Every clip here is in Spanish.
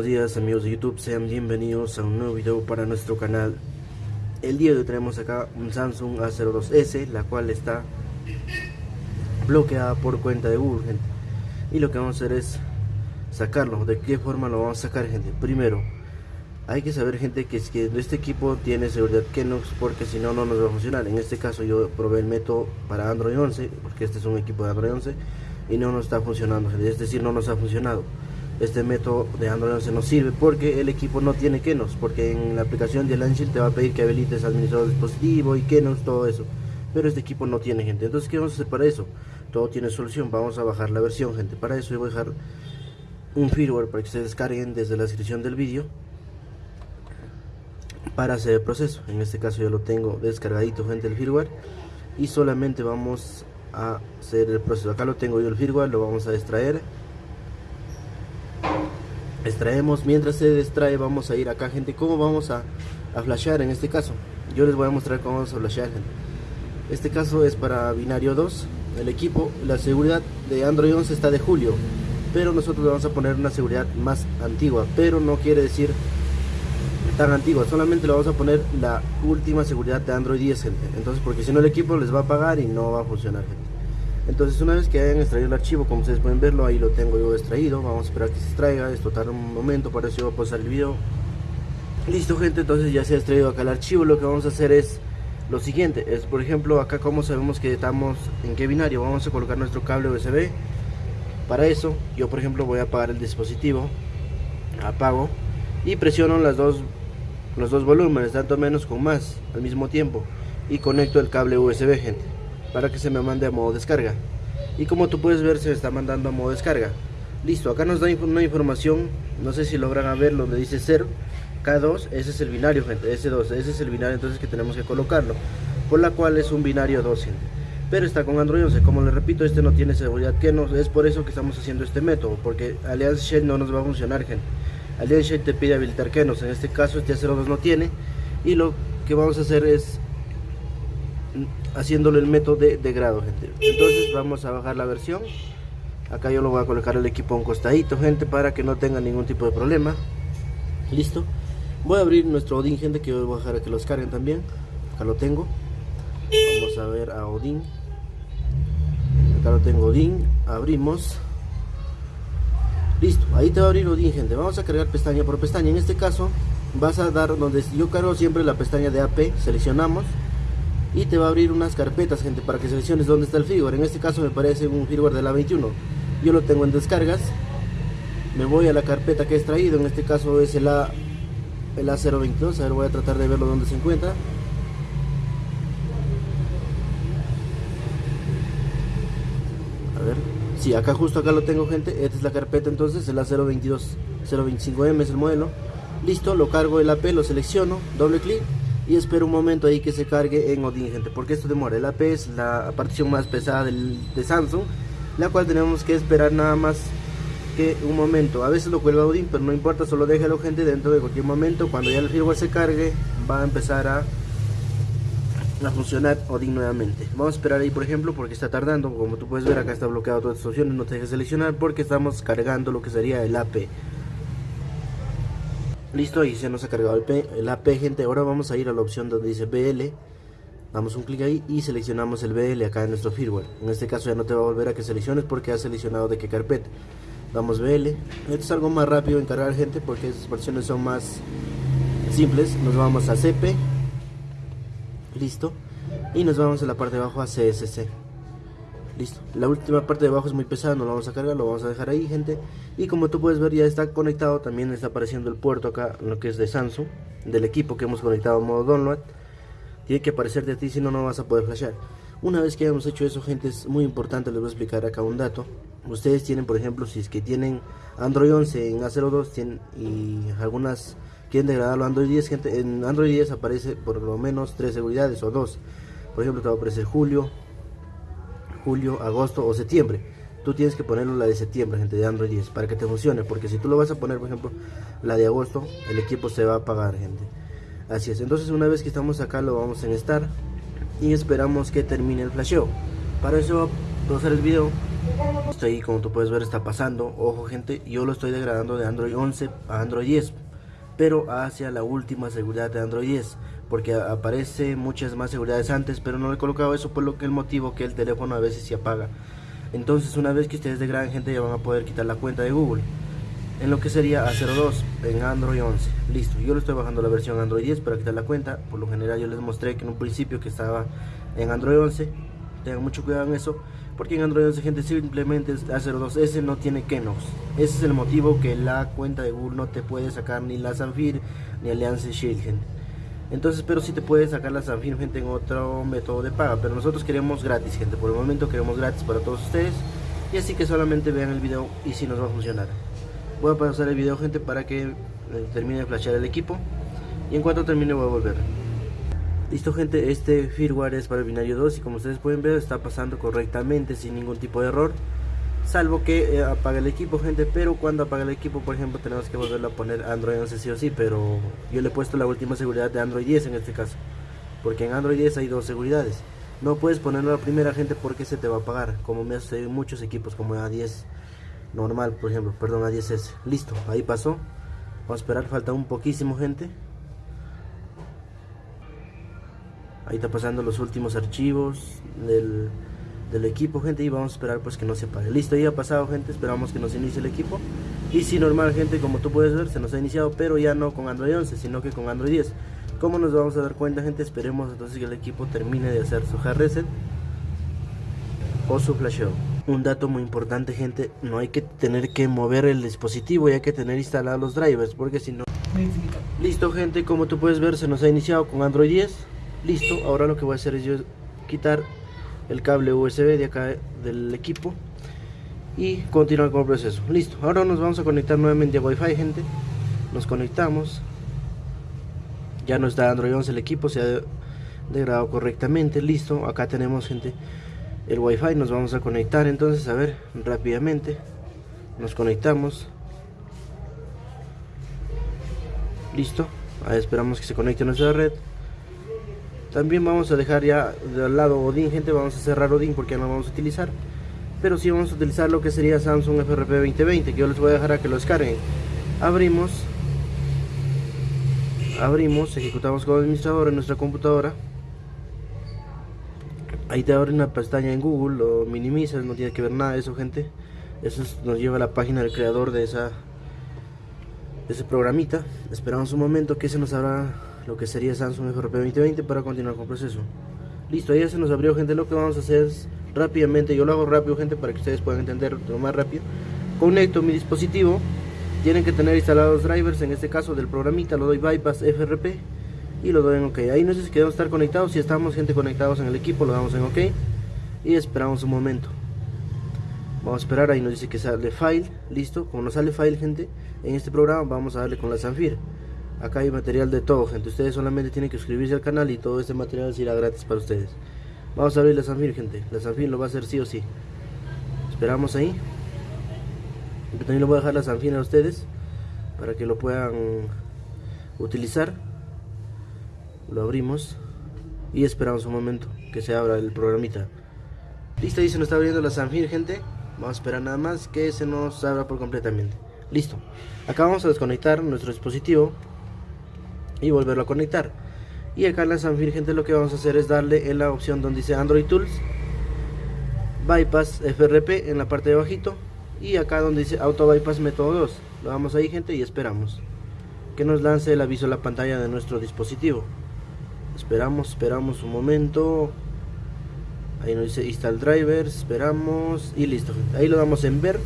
Buenos días amigos de YouTube, sean bienvenidos a un nuevo video para nuestro canal. El día de hoy tenemos acá un Samsung A02S, la cual está bloqueada por cuenta de Google, gente. Y lo que vamos a hacer es sacarlo, ¿de qué forma lo vamos a sacar, gente? Primero, hay que saber, gente, que, es que este equipo tiene seguridad Kenox porque si no, no nos va a funcionar. En este caso yo probé el método para Android 11, porque este es un equipo de Android 11 Y no nos está funcionando, gente, es decir, no nos ha funcionado este método de Android 11 no sirve porque el equipo no tiene Kenos, porque en la aplicación de Launcher te va a pedir que habilites administrador dispositivo y Kenos, todo eso. Pero este equipo no tiene gente. Entonces, ¿qué vamos a hacer para eso? Todo tiene solución. Vamos a bajar la versión, gente. Para eso voy a dejar un firmware para que se descarguen desde la descripción del vídeo para hacer el proceso. En este caso yo lo tengo descargadito, gente, el firmware. Y solamente vamos a hacer el proceso. Acá lo tengo yo el firmware, lo vamos a extraer extraemos mientras se extrae vamos a ir acá gente. Cómo vamos a, a flashear en este caso yo les voy a mostrar cómo vamos a flashear gente. Este caso es para binario 2 el equipo. La seguridad de android 11 está de julio pero nosotros vamos a poner una seguridad más antigua pero no quiere decir tan antigua. Solamente le vamos a poner la última seguridad de android 10 gente. Entonces porque si no el equipo les va a pagar y no va a funcionar gente entonces una vez que hayan extraído el archivo como ustedes pueden verlo ahí lo tengo yo extraído. Vamos a esperar que se extraiga esto tarda un momento para eso voy a pasar el video. Listo gente entonces ya se ha extraído acá el archivo. Lo que vamos a hacer es lo siguiente es por ejemplo acá como sabemos que estamos en qué binario vamos a colocar nuestro cable USB para eso yo por ejemplo voy a apagar el dispositivo apago y presiono las dos los dos volúmenes tanto menos con más al mismo tiempo y conecto el cable USB gente para que se me mande a modo descarga. Y como tú puedes ver se está mandando a modo descarga. Listo acá nos da una información no sé si logran ver donde dice 0 K2 ese es el binario gente S2 ese es el binario entonces que tenemos que colocarlo por la cual es un binario 2 pero está con Android 11 como les repito este no tiene seguridad que no es por eso que estamos haciendo este método porque Alliance Shell no nos va a funcionar gente. Alliance Shell te pide habilitar Kenos en este caso este A02 no tiene y lo que vamos a hacer es haciéndolo el método de, grado gente. Entonces vamos a bajar la versión. Acá yo lo voy a colocar el equipo a un costadito gente para que no tenga ningún tipo de problema. Listo. Voy a abrir nuestro Odin gente que voy a dejar a que los carguen también. Acá lo tengo. Vamos a ver a Odin acá lo tengo Odin abrimos. Listo. Ahí te va a abrir Odin gente. Vamos a cargar pestaña por pestaña. En este caso vas a dar donde yo cargo siempre la pestaña de AP seleccionamos y te va a abrir unas carpetas gente para que selecciones dónde está el firmware en este caso me parece un firmware de la 21 yo lo tengo en descargas. Me voy a la carpeta que he extraído. En este caso es el, A, el A022 a ver voy a tratar de verlo dónde se encuentra. A ver. Si sí, acá justo acá lo tengo gente. Esta es la carpeta entonces el A022 025M es el modelo. Listo lo cargo el AP lo selecciono. Doble clic y espero un momento ahí que se cargue en Odin gente porque esto demora. El AP es la partición más pesada del, de Samsung la cual tenemos que esperar nada más que un momento. A veces lo cuelga Odin pero no importa solo déjalo gente dentro de cualquier momento cuando ya el firmware se cargue va a empezar a a funcionar Odin nuevamente. Vamos a esperar ahí por ejemplo porque está tardando. Como tú puedes ver acá está bloqueado todas las opciones no te dejes seleccionar porque estamos cargando lo que sería el AP Listo, ahí se nos ha cargado el, el, AP, gente. Ahora vamos a ir a la opción donde dice BL. Damos un clic ahí y seleccionamos el BL acá en nuestro firmware. En este caso ya no te va a volver a que selecciones porque has seleccionado de qué carpeta. Damos BL. Esto es algo más rápido en cargar, gente, porque esas versiones son más simples. Nos vamos a CP. Listo. Y nos vamos a la parte de abajo a CSC. Listo. La última parte de abajo es muy pesada, no lo vamos a cargar, lo vamos a dejar ahí, gente. Y como tú puedes ver, ya está conectado. También está apareciendo el puerto acá, lo que es de Samsung, del equipo que hemos conectado a modo download. Tiene que aparecer de ti, si no, no vas a poder flashear. Una vez que hayamos hecho eso, gente, es muy importante, les voy a explicar acá un dato. Ustedes tienen, por ejemplo, si es que tienen Android 11 en A02 tienen, y algunas quieren degradarlo a Android 10, gente, en Android 10 aparece por lo menos tres seguridades o dos. Por ejemplo, te va a aparecer Julio, julio, agosto o septiembre. Tú tienes que ponerlo la de septiembre, gente, de Android 10, para que te funcione. Porque si tú lo vas a poner, por ejemplo, la de agosto, el equipo se va a apagar, gente. Así es. Entonces, una vez que estamos acá, lo vamos a estar y esperamos que termine el flasheo. Para eso, voy a pausar el video Esto ahí como tú puedes ver está pasando, ojo gente, yo lo estoy degradando de Android 11 a Android 10, pero hacia la última seguridad de Android 10, porque aparece muchas más seguridades antes, pero no le he colocado eso por lo que el motivo que el teléfono a veces se apaga. Entonces una vez que ustedes degraden gente ya van a poder quitar la cuenta de Google en lo que sería A02 en Android 11 listo, yo le estoy bajando la versión Android 10 para quitar la cuenta. Por lo general yo les mostré que en un principio que estaba en Android 11 tengan mucho cuidado en eso porque en Android 11 gente simplemente A02 ese no tiene Kenox. Ese es el motivo que la cuenta de Google no te puede sacar ni la Sanfir ni Alliance Shield entonces pero si te puede sacar la Sanfir gente en otro método de paga. Pero nosotros queremos gratis gente. Por el momento queremos gratis para todos ustedes. Y así que solamente vean el video y si nos va a funcionar. Voy a pasar el video gente para que eh, termine de flashar el equipo. Y en cuanto termine voy a volver listo gente este firmware es para el binario 2 y como ustedes pueden ver está pasando correctamente sin ningún tipo de error salvo que eh, apaga el equipo gente pero cuando apaga el equipo por ejemplo tenemos que volverlo a poner Android 11 sí o sí pero yo le he puesto la última seguridad de Android 10 en este caso porque en Android 10 hay dos seguridades no puedes ponerlo la primera gente porque se te va a apagar como me hace muchos equipos como A10 normal, por ejemplo, perdón, a 10S. Listo, ahí pasó. Vamos a esperar, falta un poquísimo, gente. Ahí está pasando los últimos archivos del, del equipo, gente, y vamos a esperar pues que no se apague. Listo, ya ha pasado, gente, esperamos que nos inicie el equipo. Y si normal, gente, como tú puedes ver, se nos ha iniciado, pero ya no con Android 11, sino que con Android 10. ¿Cómo nos vamos a dar cuenta, gente? Esperemos entonces que el equipo termine de hacer su hard reset o su flasheo. Un dato muy importante gente, no hay que tener que mover el dispositivo, y hay que tener instalados los drivers, porque si no... Listo gente, como tú puedes ver se nos ha iniciado con Android 10. Listo, ahora lo que voy a hacer es yo quitar el cable USB de acá del equipo y continuar con el proceso. Listo, ahora nos vamos a conectar nuevamente a Wi-Fi gente. Nos conectamos. Ya no está Android 11 el equipo, se ha degradado correctamente. Listo, acá tenemos gente el wifi nos vamos a conectar entonces a ver rápidamente nos conectamos listo ahí esperamos que se conecte nuestra red también vamos a dejar ya del lado Odin gente vamos a cerrar Odin porque no vamos a utilizar. Pero si vamos a utilizar lo que sería Samsung FRP 2020 que yo les voy a dejar a que lo descarguen. Abrimos abrimos ejecutamos como administrador en nuestra computadora. Ahí te abre una pestaña en Google, lo minimizas, no tiene que ver nada de eso gente. Eso nos lleva a la página del creador de esa de ese programita. Esperamos un momento que se nos abra lo que sería Samsung FRP 2020 para continuar con el proceso. Listo, ahí ya se nos abrió gente, lo que vamos a hacer rápidamente, yo lo hago rápido gente para que ustedes puedan entender lo más rápido. Conecto mi dispositivo. Tienen que tener instalados drivers, en este caso del programita lo doy bypass FRP y lo doy en ok. Ahí no sé si queremos estar conectados si estamos gente conectados en el equipo lo damos en ok y esperamos un momento. Vamos a esperar ahí nos dice que sale file listo. Como nos sale file gente en este programa vamos a darle con la Sanfir acá hay material de todo gente. Ustedes solamente tienen que suscribirse al canal y todo este material será gratis para ustedes. Vamos a abrir la Sanfir gente. La Sanfir lo va a hacer sí o sí. Esperamos ahí. Yo también lo voy a dejar la Sanfir a ustedes para que lo puedan utilizar. Lo abrimos y esperamos un momento que se abra el programita. Listo, ahí se nos está abriendo la Sanfir gente. Vamos a esperar nada más que se nos abra por completamente. Listo, acá vamos a desconectar nuestro dispositivo y volverlo a conectar. Y acá en la Sanfir gente lo que vamos a hacer es darle en la opción donde dice Android Tools Bypass FRP en la parte de bajito y acá donde dice Auto Bypass Método 2 lo damos ahí gente y esperamos que nos lance el aviso a la pantalla de nuestro dispositivo. Esperamos esperamos un momento. Ahí nos dice install drivers esperamos y listo ahí lo damos en ver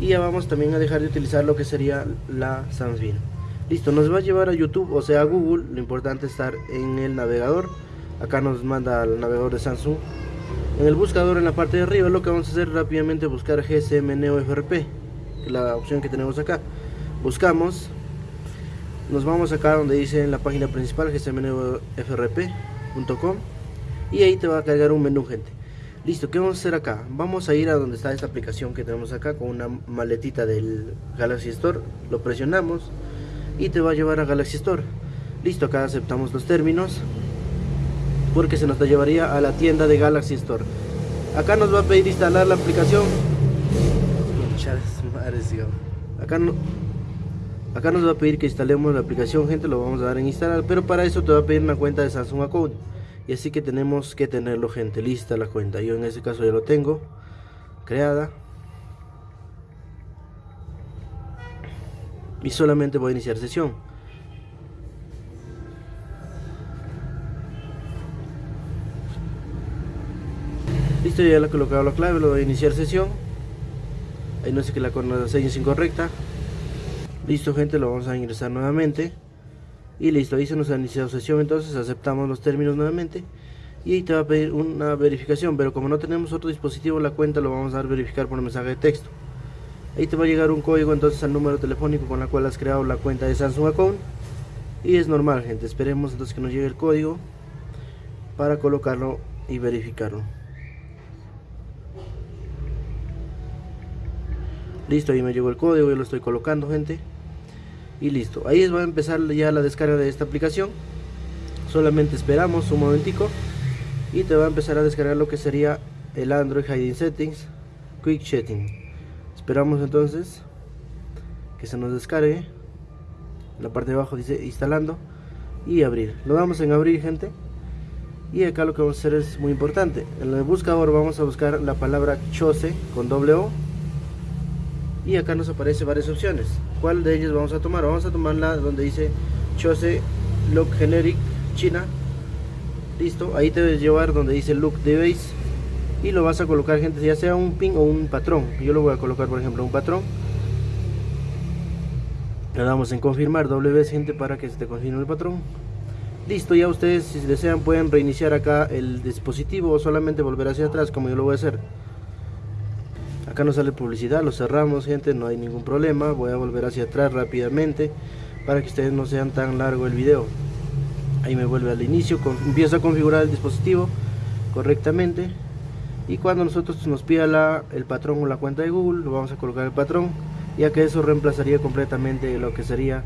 y ya vamos también a dejar de utilizar lo que sería la Samsung listo nos va a llevar a YouTube o sea a Google. Lo importante es estar en el navegador. Acá nos manda al navegador de Samsung. En el buscador en la parte de arriba lo que vamos a hacer rápidamente buscar GSM Neo FRP la opción que tenemos acá. Buscamos. Nos vamos acá donde dice en la página principal gsmnfrp.com y ahí te va a cargar un menú gente. Listo, ¿qué vamos a hacer acá? vamos a ir a donde está esta aplicación que tenemos acá con una maletita del Galaxy Store. Lo presionamos y te va a llevar a Galaxy Store. Listo, acá aceptamos los términos porque se nos llevaría a la tienda de Galaxy Store. Acá nos va a pedir instalar la aplicación. Acá no acá nos va a pedir que instalemos la aplicación gente lo vamos a dar en instalar pero para eso te va a pedir una cuenta de Samsung Account. Y así que tenemos que tenerlo gente lista la cuenta. Yo en este caso ya lo tengo creada y solamente voy a iniciar sesión. Listo ya le he colocado la clave lo voy a iniciar sesión. Ahí no sé que la contraseña es incorrecta. Listo gente lo vamos a ingresar nuevamente. Y listo ahí se nos ha iniciado sesión entonces aceptamos los términos nuevamente. Y ahí te va a pedir una verificación pero como no tenemos otro dispositivo la cuenta lo vamos a dar verificar por mensaje de texto ahí te va a llegar un código entonces al número telefónico con la cual has creado la cuenta de Samsung Account. Y es normal gente. Esperemos entonces que nos llegue el código para colocarlo y verificarlo. Listo ahí me llegó el código yo lo estoy colocando gente. Y listo. Ahí va a empezar ya la descarga de esta aplicación. Solamente esperamos un momentico y te va a empezar a descargar lo que sería el Android Hiding Settings Quick Setting esperamos entonces que se nos descargue. La parte de abajo dice instalando y abrir. Lo damos en abrir gente. Y acá lo que vamos a hacer es muy importante. En el buscador vamos a buscar la palabra chose con doble o. Y acá nos aparece varias opciones. Cuál de ellas vamos a tomar vamos a tomar la donde dice chose look generic china. Listo. Ahí te debes llevar donde dice look device y lo vas a colocar gente ya sea un pin o un patrón. Yo lo voy a colocar por ejemplo un patrón. Le damos en confirmar doble vez gente para que se te confirme el patrón. Listo ya ustedes si desean pueden reiniciar acá el dispositivo o solamente volver hacia atrás como yo lo voy a hacer. Acá no sale publicidad lo cerramos gente no hay ningún problema. Voy a volver hacia atrás rápidamente para que ustedes no sean tan largo el video. Ahí me vuelve al inicio empiezo a configurar el dispositivo correctamente y cuando nosotros nos pida el patrón o la cuenta de Google lo vamos a colocar el patrón ya que eso reemplazaría completamente lo que sería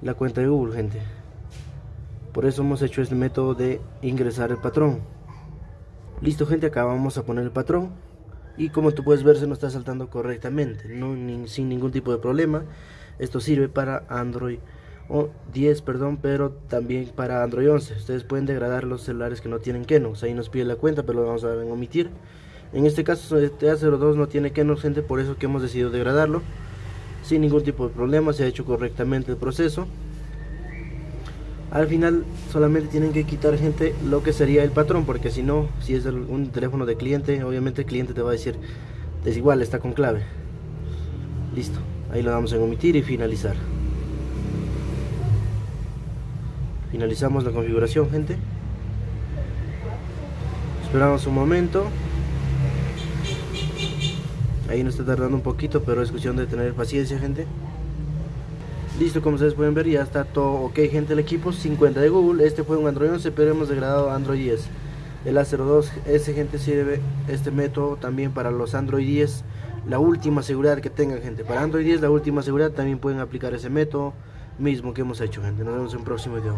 la cuenta de Google gente. Por eso hemos hecho este método de ingresar el patrón. Listo gente acá vamos a poner el patrón. Y como tú puedes ver se nos está saltando correctamente sin ningún tipo de problema. Esto sirve para Android o 10 perdón pero también para Android 11 ustedes pueden degradar los celulares que no tienen Kenos ahí nos pide la cuenta pero lo vamos a omitir. En este caso TA02 no tiene Kenos gente por eso que hemos decidido degradarlo. Sin ningún tipo de problema se ha hecho correctamente el proceso. Al final solamente tienen que quitar gente lo que sería el patrón porque si no si es un teléfono de cliente obviamente el cliente te va a decir desigual está con clave listo ahí lo damos en omitir y finalizar finalizamos la configuración gente. Esperamos un momento. Ahí nos está tardando un poquito pero es cuestión de tener paciencia gente. Listo como ustedes pueden ver ya está todo ok gente el equipo 50 de Google. Este fue un Android 11 pero hemos degradado Android 10 el A02 ese gente sirve este método también para los Android 10 la última seguridad que tengan gente. Para Android 10 la última seguridad también pueden aplicar ese método mismo que hemos hecho gente. Nos vemos en un próximo video